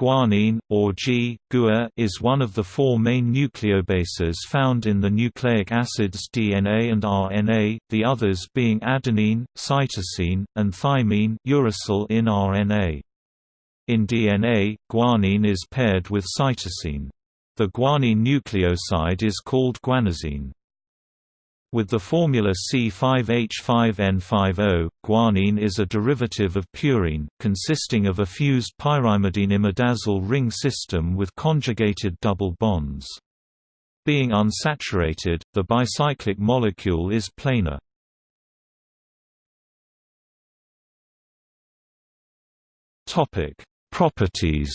Guanine, or G, GUA, is one of the four main nucleobases found in the nucleic acids DNA and RNA, the others being adenine, cytosine, and thymine uracil in RNA. In DNA, guanine is paired with cytosine. The guanine nucleoside is called guanosine. With the formula C5H5N50, guanine is a derivative of purine, consisting of a fused pyrimidine imidazole ring system with conjugated double bonds. Being unsaturated, the bicyclic molecule is planar. Properties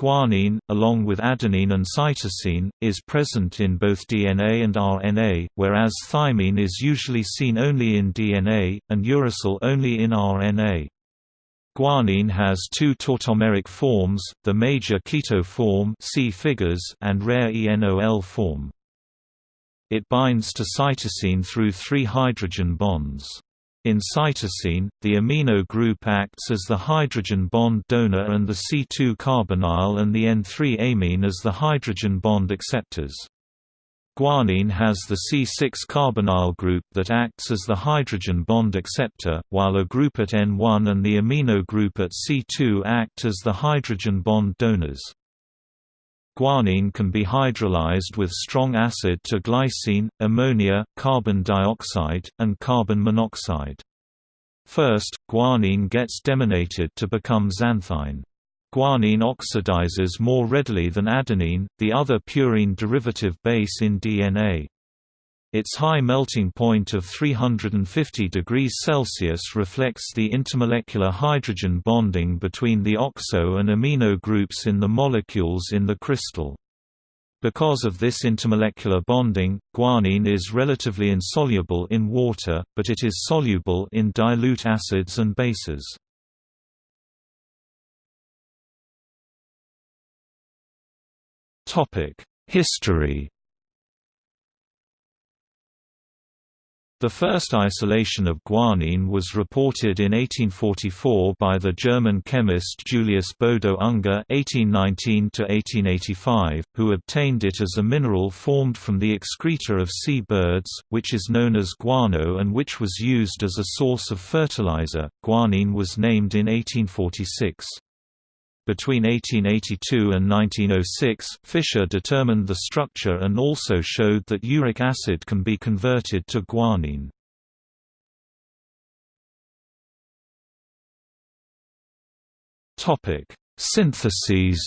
Guanine, along with adenine and cytosine, is present in both DNA and RNA, whereas thymine is usually seen only in DNA, and uracil only in RNA. Guanine has two tautomeric forms, the major keto form see figures and rare ENOL form. It binds to cytosine through three hydrogen bonds. In cytosine, the amino group acts as the hydrogen bond donor and the C2 carbonyl and the N3 amine as the hydrogen bond acceptors. Guanine has the C6 carbonyl group that acts as the hydrogen bond acceptor, while a group at N1 and the amino group at C2 act as the hydrogen bond donors. Guanine can be hydrolyzed with strong acid to glycine, ammonia, carbon dioxide, and carbon monoxide. First, guanine gets deaminated to become xanthine. Guanine oxidizes more readily than adenine, the other purine derivative base in DNA. Its high melting point of 350 degrees Celsius reflects the intermolecular hydrogen bonding between the oxo and amino groups in the molecules in the crystal. Because of this intermolecular bonding, guanine is relatively insoluble in water, but it is soluble in dilute acids and bases. History The first isolation of guanine was reported in 1844 by the German chemist Julius Bodo Unger (1819–1885), who obtained it as a mineral formed from the excreta of sea birds, which is known as guano and which was used as a source of fertilizer. Guanine was named in 1846. Between 1882 and 1906, Fischer determined the structure and also showed that uric acid can be converted to guanine. Topic: Syntheses.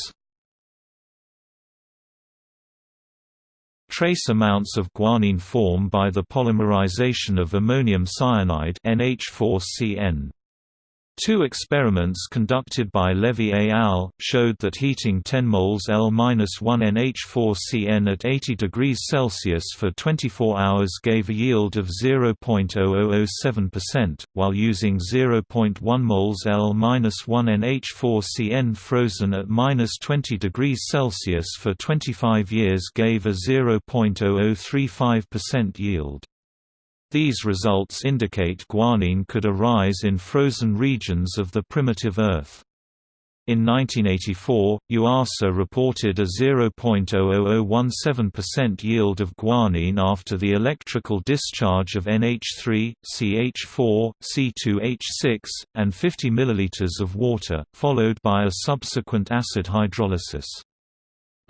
Trace amounts of guanine form by the polymerization of ammonium cyanide NH4CN. Two experiments conducted by Levy et al. showed that heating 10 moles L-1NH4Cn at 80 degrees Celsius for 24 hours gave a yield of 0.0007%, while using 0.1 moles L-1NH4Cn frozen at minus 20 degrees Celsius for 25 years gave a 0.0035% yield. These results indicate guanine could arise in frozen regions of the primitive Earth. In 1984, Yuasa reported a 0.00017% yield of guanine after the electrical discharge of NH3, CH4, C2H6, and 50 ml of water, followed by a subsequent acid hydrolysis.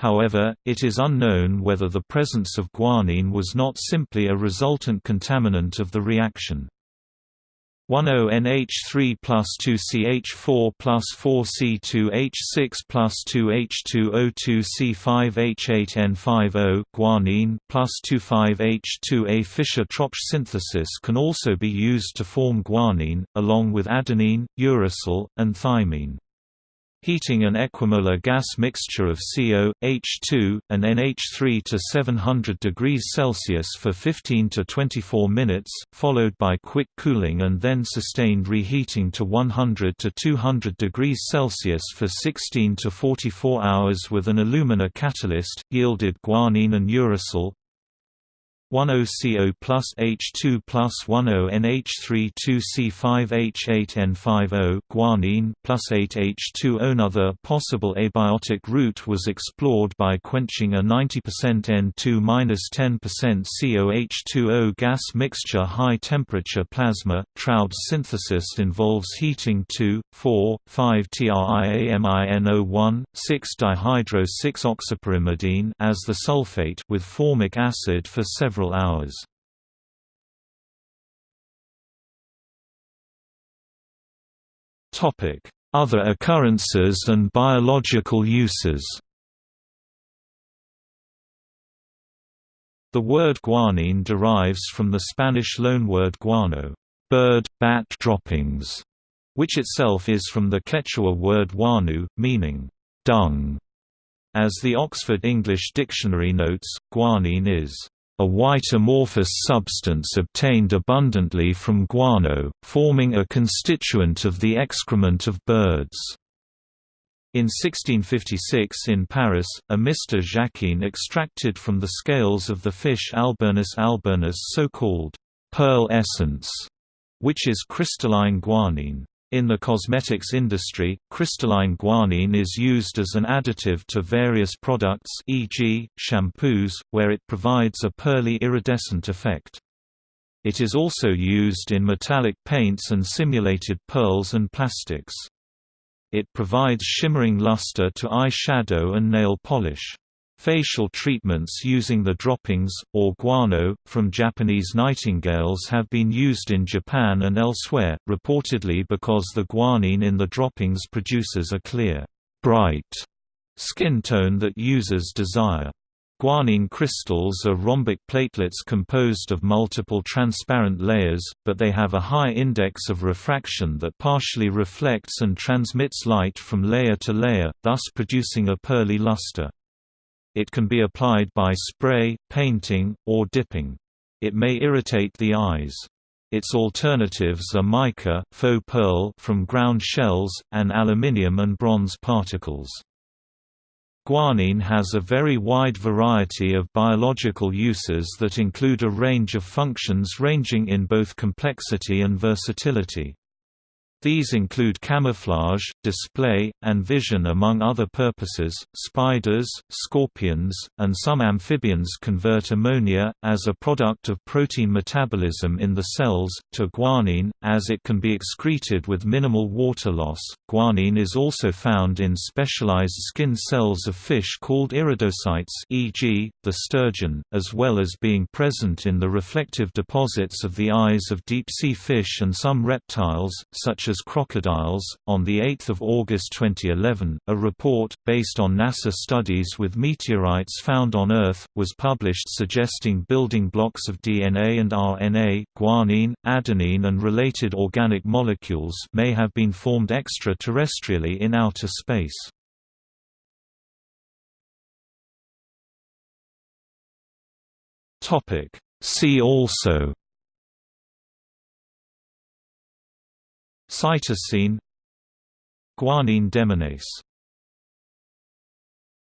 However, it is unknown whether the presence of guanine was not simply a resultant contaminant of the reaction. 10NH3 plus 2CH4 plus 4C2H6 plus 2H2O2C5H8N50 guanine plus 25H2A Fischer-Tropsch synthesis can also be used to form guanine, along with adenine, uracil, and thymine. Heating an equimolar gas mixture of CO, H2, and NH3 to 700 degrees Celsius for 15 to 24 minutes, followed by quick cooling and then sustained reheating to 100 to 200 degrees Celsius for 16 to 44 hours with an alumina catalyst, yielded guanine and uracil, 10CO plus H2 plus 10NH32C5H8N50 guanine plus 8H2O. Another possible abiotic route was explored by quenching a 90% N2-10% COH2O gas mixture. High temperature plasma Traube synthesis involves heating 2, 4, 5 TRIAMINO1, 6-dihydro-6-oxypyrimidine as the sulfate with formic acid for several hours. Other occurrences and biological uses The word guanine derives from the Spanish loanword guano bird, bat droppings, which itself is from the Quechua word guanu, meaning dung. As the Oxford English Dictionary notes, guanine is a white amorphous substance obtained abundantly from guano, forming a constituent of the excrement of birds. In 1656 in Paris, a Mr. Jacquin extracted from the scales of the fish Alburnus alburnus so-called pearl essence, which is crystalline guanine. In the cosmetics industry, crystalline guanine is used as an additive to various products e.g., shampoos, where it provides a pearly iridescent effect. It is also used in metallic paints and simulated pearls and plastics. It provides shimmering luster to eye shadow and nail polish. Facial treatments using the droppings, or guano, from Japanese nightingales have been used in Japan and elsewhere, reportedly because the guanine in the droppings produces a clear, bright skin tone that users desire. Guanine crystals are rhombic platelets composed of multiple transparent layers, but they have a high index of refraction that partially reflects and transmits light from layer to layer, thus producing a pearly luster. It can be applied by spray, painting, or dipping. It may irritate the eyes. Its alternatives are mica faux pearl from ground shells, and aluminium and bronze particles. Guanine has a very wide variety of biological uses that include a range of functions ranging in both complexity and versatility. These include camouflage, display, and vision among other purposes. Spiders, scorpions, and some amphibians convert ammonia, as a product of protein metabolism in the cells, to guanine, as it can be excreted with minimal water loss. Guanine is also found in specialized skin cells of fish called iridocytes, e.g., the sturgeon, as well as being present in the reflective deposits of the eyes of deep sea fish and some reptiles, such as as crocodiles. On 8 August 2011, a report, based on NASA studies with meteorites found on Earth, was published suggesting building blocks of DNA and RNA, guanine, adenine and related organic molecules may have been formed extraterrestrially in outer space. See also Cytosine Guanine deaminase